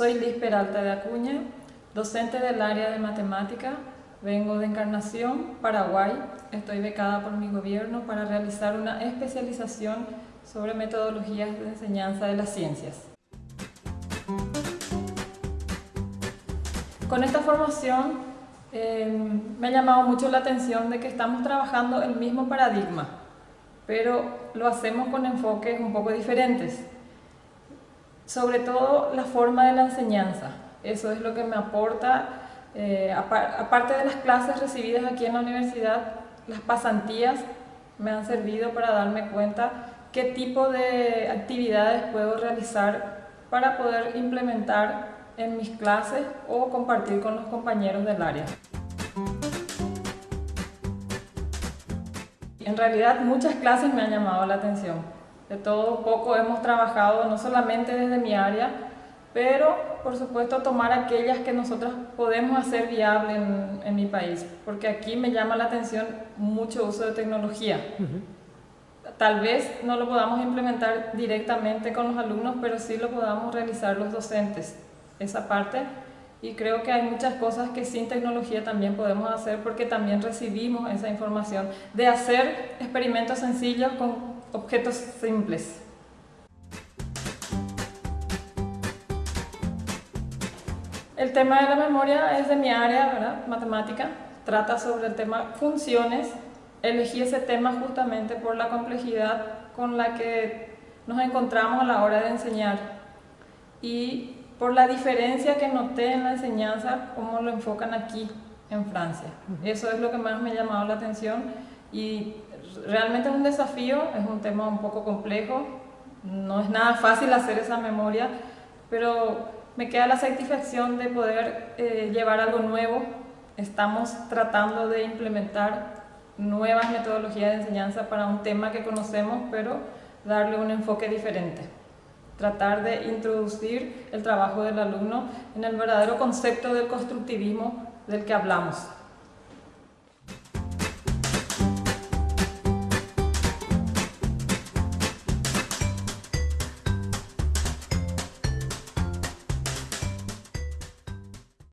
Soy Liz Peralta de Acuña, docente del área de matemática. Vengo de Encarnación, Paraguay. Estoy becada por mi gobierno para realizar una especialización sobre metodologías de enseñanza de las ciencias. Con esta formación eh, me ha llamado mucho la atención de que estamos trabajando el mismo paradigma, pero lo hacemos con enfoques un poco diferentes. Sobre todo la forma de la enseñanza, eso es lo que me aporta, eh, aparte de las clases recibidas aquí en la universidad, las pasantías me han servido para darme cuenta qué tipo de actividades puedo realizar para poder implementar en mis clases o compartir con los compañeros del área. En realidad muchas clases me han llamado la atención de todo un poco hemos trabajado no solamente desde mi área, pero por supuesto tomar aquellas que nosotros podemos hacer viable en, mi país, porque aquí me llama la atención mucho uso de tecnología. Tal vez no lo podamos implementar directamente con los alumnos, pero sí lo podamos realizar los docentes, esa parte. Y creo que hay muchas cosas que sin tecnología también podemos hacer porque también recibimos esa información de hacer experimentos sencillos con objetos simples. El tema de la memoria es de mi área, ¿verdad? Matemática. Trata sobre el tema funciones. Elegí ese tema justamente por la complejidad con la que nos encontramos a la hora de enseñar y por la diferencia que noté en la enseñanza, cómo lo enfocan aquí en Francia. Eso es lo que más me ha llamado la atención y realmente es un desafío, es un tema un poco complejo, no es nada fácil hacer esa memoria, pero me queda la satisfacción de poder eh, llevar algo nuevo. Estamos tratando de implementar nuevas metodologías de enseñanza para un tema que conocemos, pero darle un enfoque diferente. Tratar de introducir el trabajo del alumno en el verdadero concepto del constructivismo del que hablamos.